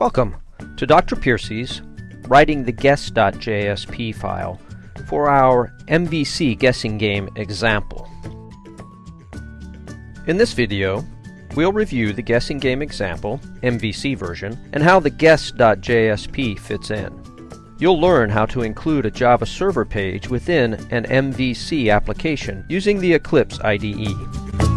Welcome to Dr. Piercy's Writing the Guess.jsp file for our MVC guessing game example. In this video, we'll review the guessing game example, MVC version, and how the Guess.jsp fits in. You'll learn how to include a Java server page within an MVC application using the Eclipse IDE.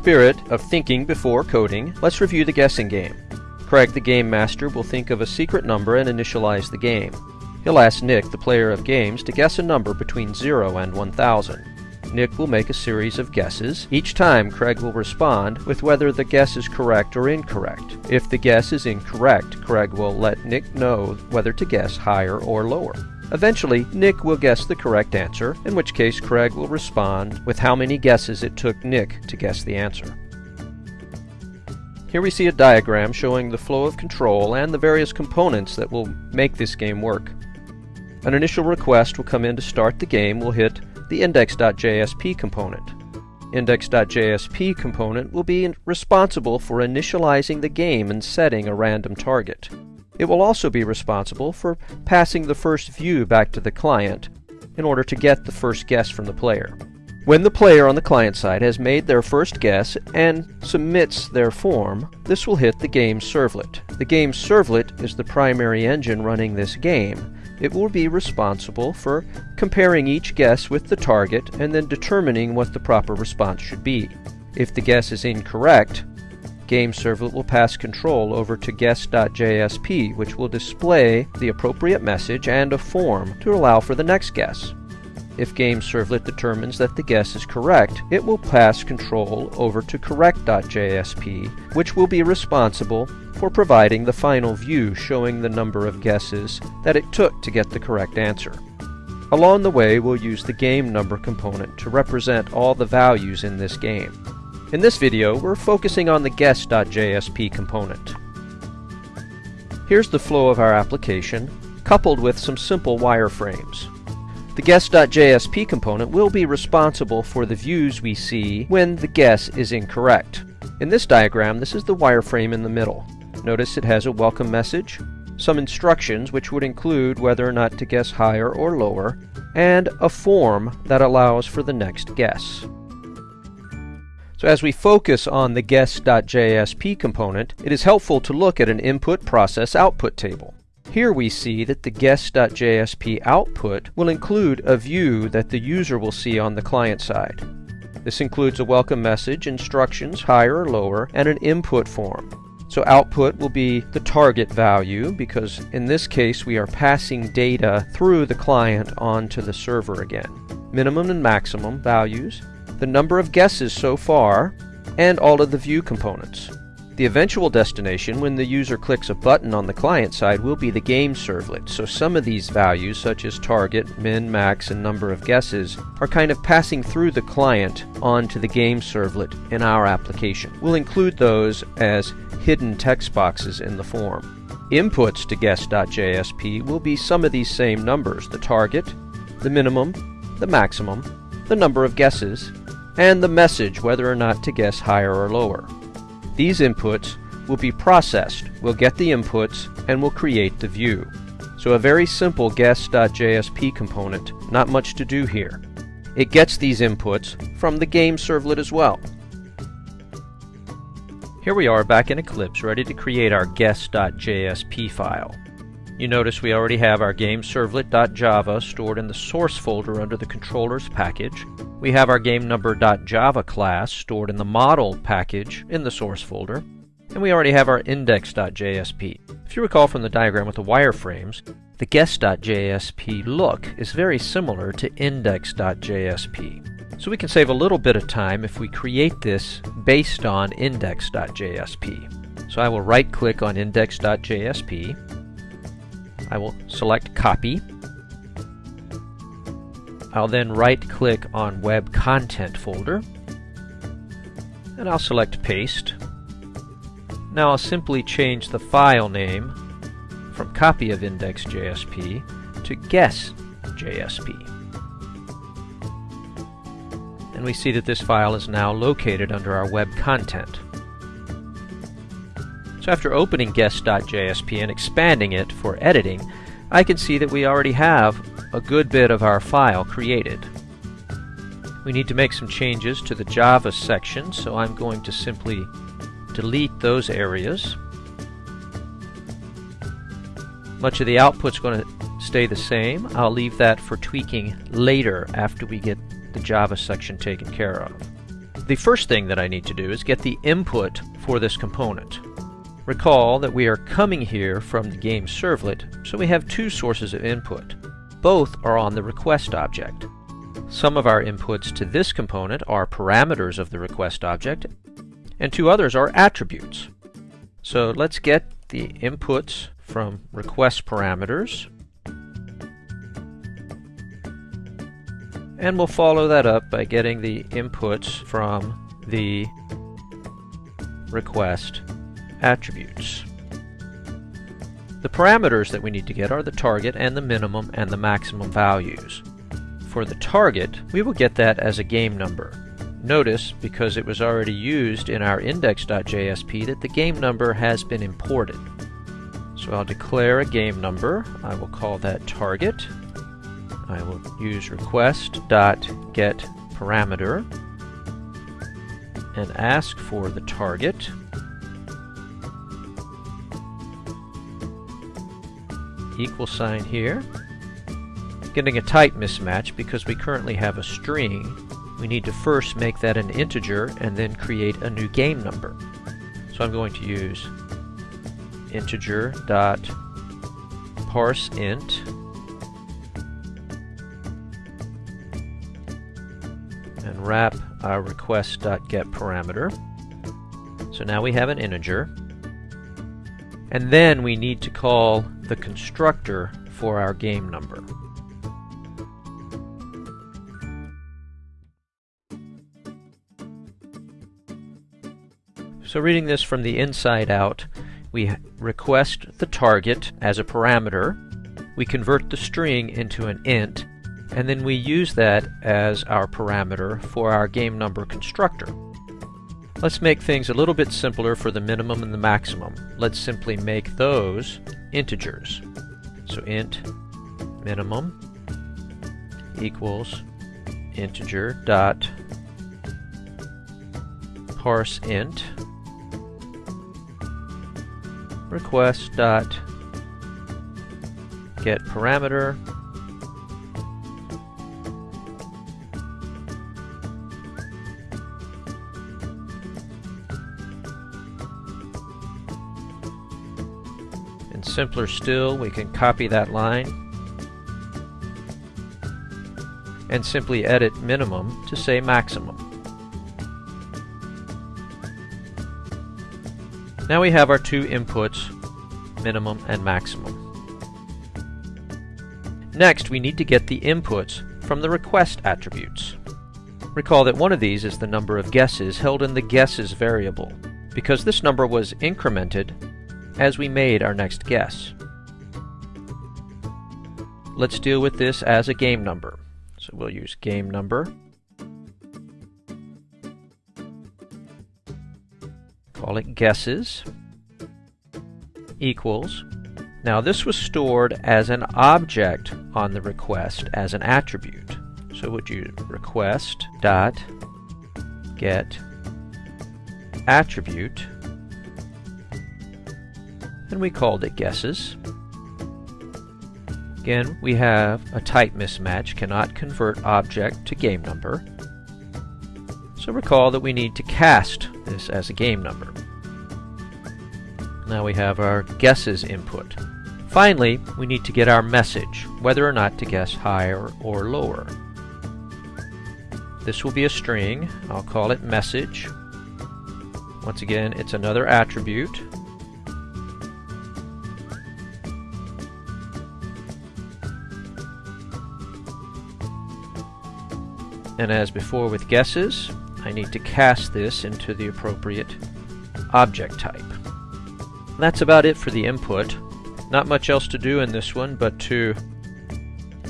Spirit of thinking before coding, let's review the guessing game. Craig, the game master, will think of a secret number and initialize the game. He'll ask Nick, the player of games, to guess a number between 0 and 1000. Nick will make a series of guesses. Each time, Craig will respond with whether the guess is correct or incorrect. If the guess is incorrect, Craig will let Nick know whether to guess higher or lower. Eventually, Nick will guess the correct answer, in which case Craig will respond with how many guesses it took Nick to guess the answer. Here we see a diagram showing the flow of control and the various components that will make this game work. An initial request will come in to start the game will hit the index.jsp component. Index.jsp component will be responsible for initializing the game and setting a random target. It will also be responsible for passing the first view back to the client in order to get the first guess from the player. When the player on the client side has made their first guess and submits their form, this will hit the game servlet. The game servlet is the primary engine running this game. It will be responsible for comparing each guess with the target and then determining what the proper response should be. If the guess is incorrect, Game Servlet will pass control over to guess.jsp, which will display the appropriate message and a form to allow for the next guess. If Game Servlet determines that the guess is correct, it will pass control over to correct.jsp, which will be responsible for providing the final view showing the number of guesses that it took to get the correct answer. Along the way, we'll use the game number component to represent all the values in this game. In this video, we're focusing on the guess.jsp component. Here's the flow of our application, coupled with some simple wireframes. The guess.jsp component will be responsible for the views we see when the guess is incorrect. In this diagram, this is the wireframe in the middle. Notice it has a welcome message, some instructions which would include whether or not to guess higher or lower, and a form that allows for the next guess. So as we focus on the guess.jsp component, it is helpful to look at an input process output table. Here we see that the guess.jsp output will include a view that the user will see on the client side. This includes a welcome message, instructions, higher or lower, and an input form. So output will be the target value because in this case we are passing data through the client onto the server again. Minimum and maximum values, the number of guesses so far, and all of the view components. The eventual destination when the user clicks a button on the client side will be the game servlet, so some of these values such as target, min, max, and number of guesses are kind of passing through the client onto the game servlet in our application. We'll include those as hidden text boxes in the form. Inputs to guess.jsp will be some of these same numbers, the target, the minimum, the maximum, the number of guesses, and the message whether or not to guess higher or lower. These inputs will be processed. We'll get the inputs and we'll create the view. So a very simple guess.jsp component, not much to do here. It gets these inputs from the game servlet as well. Here we are back in Eclipse ready to create our guess.jsp file. You notice we already have our game servlet.java stored in the source folder under the controllers package. We have our game number.java class stored in the model package in the source folder. And we already have our index.jsp. If you recall from the diagram with the wireframes, the guess.jsp look is very similar to index.jsp. So we can save a little bit of time if we create this based on index.jsp. So I will right click on index.jsp I will select copy. I'll then right click on web content folder and I'll select paste. Now I'll simply change the file name from copy of index.jsp to guess.jsp. and we see that this file is now located under our web content. So after opening guess.jsp and expanding it for editing, I can see that we already have a good bit of our file created. We need to make some changes to the Java section, so I'm going to simply delete those areas. Much of the output's going to stay the same. I'll leave that for tweaking later after we get the Java section taken care of. The first thing that I need to do is get the input for this component. Recall that we are coming here from the game servlet, so we have two sources of input. Both are on the request object. Some of our inputs to this component are parameters of the request object, and two others are attributes. So let's get the inputs from request parameters, and we'll follow that up by getting the inputs from the request attributes. The parameters that we need to get are the target and the minimum and the maximum values. For the target, we will get that as a game number. Notice, because it was already used in our index.jsp, that the game number has been imported. So I'll declare a game number. I will call that target. I will use request.getParameter and ask for the target. Equal sign here. Getting a type mismatch because we currently have a string. We need to first make that an integer and then create a new game number. So I'm going to use integer dot parse int and wrap our request dot get parameter. So now we have an integer. And then we need to call the constructor for our game number. So reading this from the inside out, we request the target as a parameter, we convert the string into an int, and then we use that as our parameter for our game number constructor. Let's make things a little bit simpler for the minimum and the maximum. Let's simply make those integers. So int minimum equals integer dot parse int request dot get parameter simpler still, we can copy that line and simply edit minimum to say maximum. Now we have our two inputs, minimum and maximum. Next, we need to get the inputs from the request attributes. Recall that one of these is the number of guesses held in the guesses variable. Because this number was incremented, as we made our next guess. Let's deal with this as a game number. So we'll use game number. Call it guesses equals. Now this was stored as an object on the request as an attribute. So would you request dot get attribute and we called it guesses. Again, we have a type mismatch, cannot convert object to game number. So recall that we need to cast this as a game number. Now we have our guesses input. Finally, we need to get our message, whether or not to guess higher or lower. This will be a string. I'll call it message. Once again, it's another attribute. And as before with guesses, I need to cast this into the appropriate object type. That's about it for the input. Not much else to do in this one but to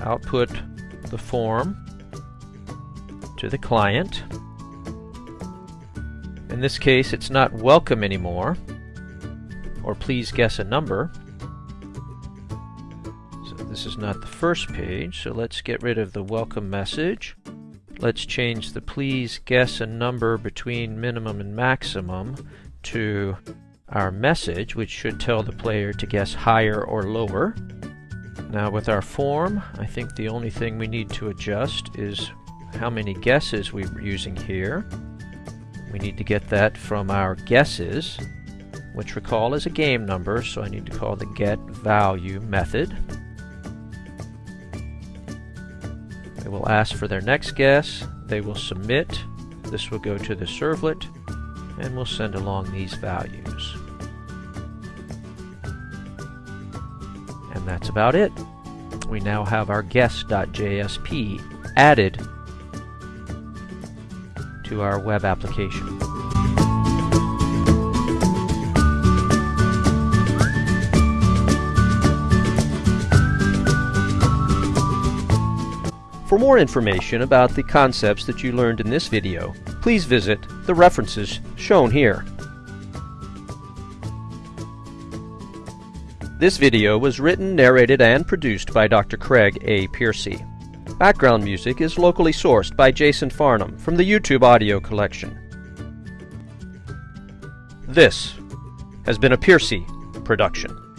output the form to the client. In this case, it's not welcome anymore, or please guess a number. So this is not the first page, so let's get rid of the welcome message. Let's change the please guess a number between minimum and maximum to our message, which should tell the player to guess higher or lower. Now with our form, I think the only thing we need to adjust is how many guesses we're using here. We need to get that from our guesses, which recall is a game number, so I need to call the get value method. They will ask for their next guess, they will submit, this will go to the servlet, and we'll send along these values. And that's about it. We now have our guess.jsp added to our web application. For more information about the concepts that you learned in this video, please visit the references shown here. This video was written, narrated, and produced by Dr. Craig A. Piercy. Background music is locally sourced by Jason Farnham from the YouTube audio collection. This has been a Piercy production.